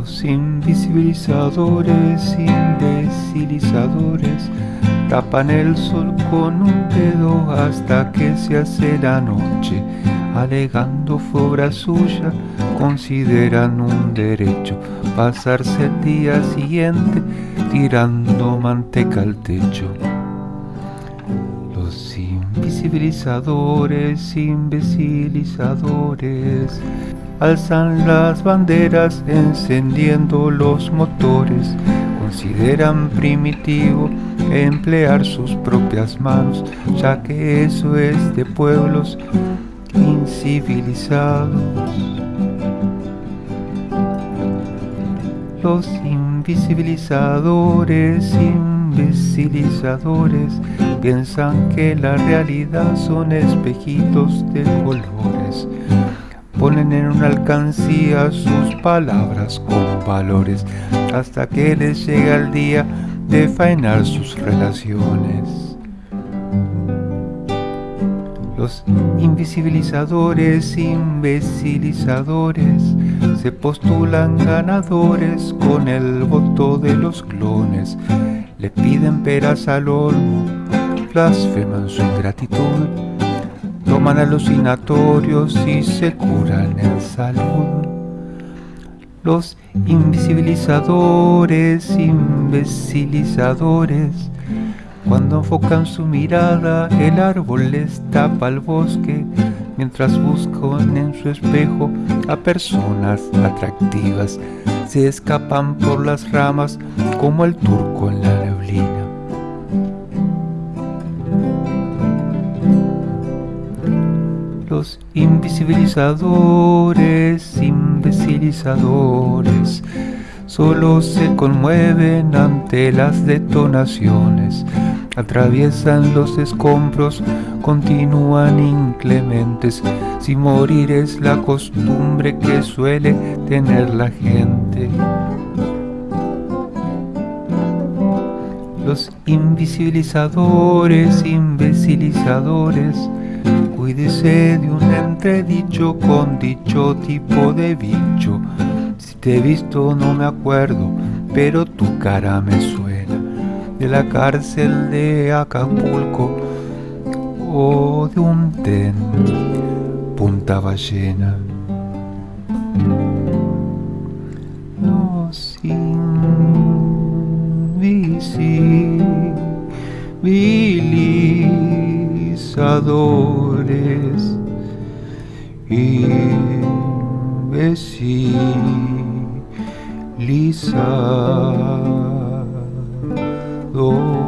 Los invisibilizadores, imbecilizadores, tapan el sol con un dedo hasta que se hace la noche, alegando fue obra suya, consideran un derecho pasarse el día siguiente tirando manteca al techo. Los invisibilizadores, imbecilizadores, alzan las banderas encendiendo los motores, consideran primitivo emplear sus propias manos, ya que eso es de pueblos incivilizados. Los invisibilizadores, imbecilizadores, piensan que la realidad son espejitos de colores ponen en una alcancía sus palabras con valores hasta que les llega el día de faenar sus relaciones. Los invisibilizadores, imbecilizadores, se postulan ganadores con el voto de los clones. Le piden peras al olmo, blasfeman su ingratitud toman alucinatorios y se curan en salud. Los invisibilizadores, imbecilizadores, cuando enfocan su mirada, el árbol les tapa el bosque, mientras buscan en su espejo a personas atractivas, se escapan por las ramas como el turco en la los invisibilizadores, imbecilizadores, solo se conmueven ante las detonaciones, atraviesan los escombros, continúan inclementes, si morir es la costumbre que suele tener la gente. Los invisibilizadores, imbecilizadores, Cuídese de un entredicho con dicho tipo de bicho. Si te he visto no me acuerdo, pero tu cara me suena. De la cárcel de Acapulco o de un ten Punta Ballena. Los movilizadores y vecinizadores.